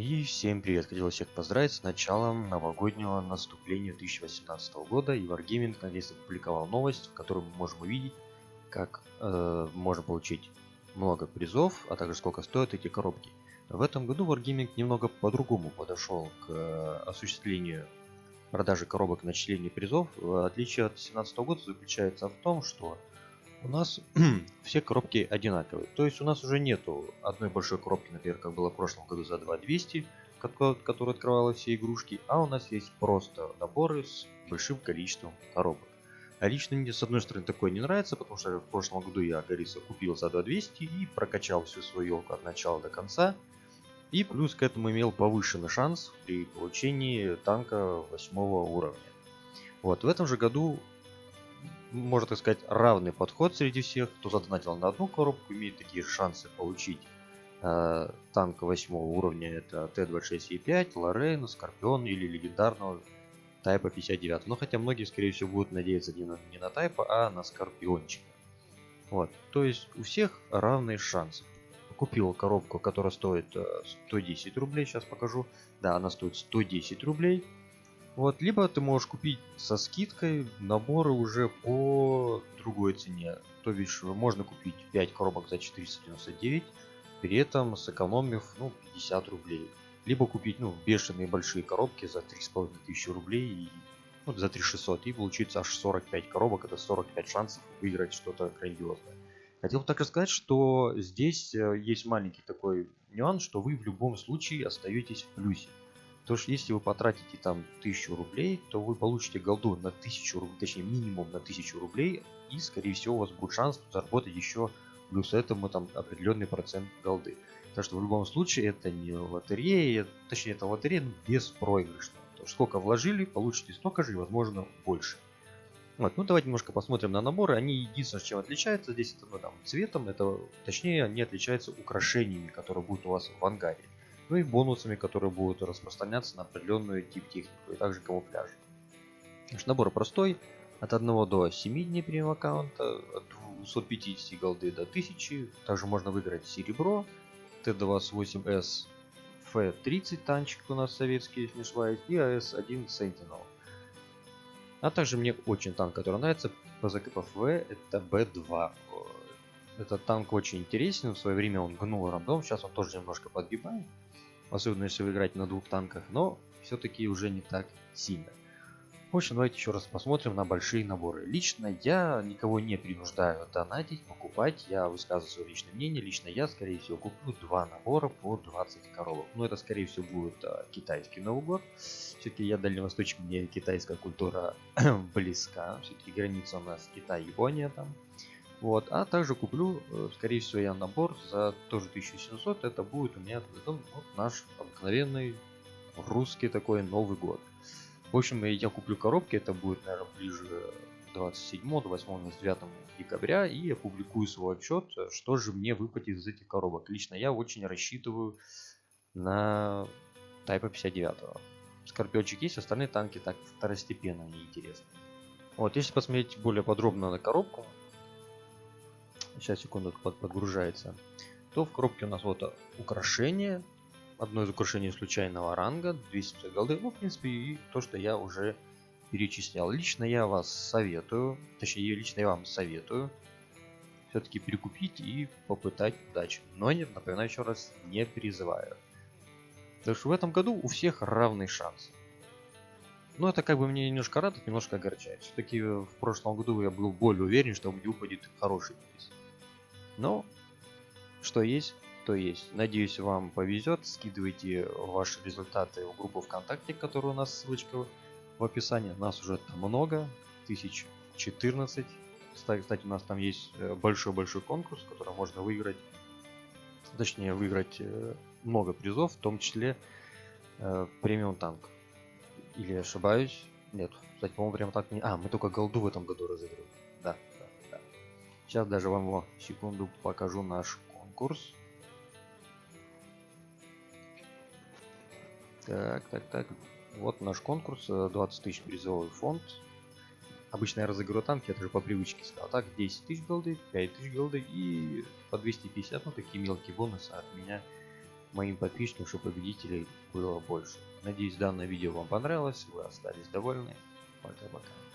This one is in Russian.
И всем привет! Хотел всех поздравить с началом новогоднего наступления 2018 года. И Wargaming наконец-то опубликовал новость, в которой мы можем увидеть, как э, можно получить много призов, а также сколько стоят эти коробки. В этом году Wargaming немного по-другому подошел к э, осуществлению продажи коробок на начислению призов. Отличие от 2017 года заключается в том, что у нас все коробки одинаковые. То есть у нас уже нету одной большой коробки, например, как было в прошлом году за 2200, которая открывала все игрушки, а у нас есть просто наборы с большим количеством коробок. А лично мне с одной стороны такое не нравится, потому что в прошлом году я Гориса купил за 2200 и прокачал всю свою елку от начала до конца. И плюс к этому имел повышенный шанс при получении танка 8 уровня. Вот, в этом же году можно так сказать, равный подход среди всех. Кто задонатил на одну коробку, имеет такие шансы получить э, танк 8 уровня. Это T26E5, Lorraine, Скорпион или легендарного Тайпа 59. Но хотя многие, скорее всего, будут надеяться не на, не на Тайпа, а на Скорпиончика. Вот, то есть у всех равные шансы. Купил коробку, которая стоит 110 э, рублей, сейчас покажу. Да, она стоит 110 рублей. Вот, либо ты можешь купить со скидкой наборы уже по другой цене. То бишь, можно купить 5 коробок за 499, при этом сэкономив ну, 50 рублей. Либо купить ну, бешеные большие коробки за 3500 рублей и ну, за 3600 и получится аж 45 коробок, это 45 шансов выиграть что-то грандиозное. Хотел также сказать, что здесь э, есть маленький такой нюанс, что вы в любом случае остаетесь в плюсе. То что если вы потратите там 1000 рублей, то вы получите голду на 1000 рублей, точнее минимум на 1000 рублей, и скорее всего у вас будет шанс заработать еще плюс этому там определенный процент голды. Так что в любом случае это не лотерея, точнее это лотерея, но беспроигрышная. То есть сколько вложили, получите столько же и возможно больше. Вот, ну давайте немножко посмотрим на наборы. Они единственное, чем отличаются здесь, это ну, там, цветом, это точнее они отличаются украшениями, которые будут у вас в ангаре ну и бонусами, которые будут распространяться на определенную тип технику и также камуфляж. Наш набор простой, от 1 до 7 дней премиум аккаунта, от 250 голды до 1000, также можно выиграть серебро, Т-28С Ф-30 танчик у нас советский, если не ошибаюсь, и АС-1 Sentinel. А также мне очень танк, который нравится, ПЗКПФВ, это Б2. Этот танк очень интересен, в свое время он гнул рандом, сейчас он тоже немножко подгибает особенно если вы играете на двух танках, но все-таки уже не так сильно. В общем, давайте еще раз посмотрим на большие наборы. Лично я никого не принуждаю донатить, покупать, я высказываю свое личное мнение. Лично я, скорее всего, куплю два набора по 20 коробок. Но это, скорее всего, будет а, китайский Новый год. Все-таки я дальневосточник, мне китайская культура близка. Все-таки граница у нас Китай-Япония там. Вот, а также куплю, э, скорее всего, я набор за тоже 1700. Это будет у меня это, вот наш обыкновенный русский такой Новый год. В общем, я куплю коробки, это будет, наверное, ближе 27, 28, 29 декабря, и опубликую свой отчет, что же мне выпадет из этих коробок. Лично я очень рассчитываю на Тайпа 59. Скорпиончик есть, остальные танки так второстепенно неинтересны. Вот, если посмотреть более подробно на коробку, сейчас секунду под, подгружается, то в коробке у нас вот украшение, одно из украшений случайного ранга, 250 голды, ну в принципе и то, что я уже перечислял. Лично я вас советую, точнее лично я вам советую все-таки перекупить и попытать удачи. Но нет, напоминаю еще раз, не призываю. Потому что в этом году у всех равный шанс. Но это как бы мне немножко радует, немножко огорчает. Все-таки в прошлом году я был более уверен, что мне выпадет хороший приз. Но что есть, то есть. Надеюсь, вам повезет. Скидывайте ваши результаты в группу ВКонтакте, которая у нас ссылочка в описании. Нас уже там много, 1014. Кстати, у нас там есть э, большой-большой конкурс, который можно выиграть. Точнее, выиграть э, много призов, в том числе э, премиум танк. Или ошибаюсь? Нет, кстати, по-моему, прям так не... А, мы только голду в этом году разыгрываем. Сейчас даже вам его секунду покажу наш конкурс. Так, так, так. Вот наш конкурс. 20 э, тысяч призовой фонд. Обычно я разыгрываю танки, это же по привычке сказал. Так, 10 тысяч голды, 5 тысяч голды и по 250, ну такие мелкие бонусы от меня моим подписчикам, чтобы победителей было больше. Надеюсь, данное видео вам понравилось, вы остались довольны. Пока-пока.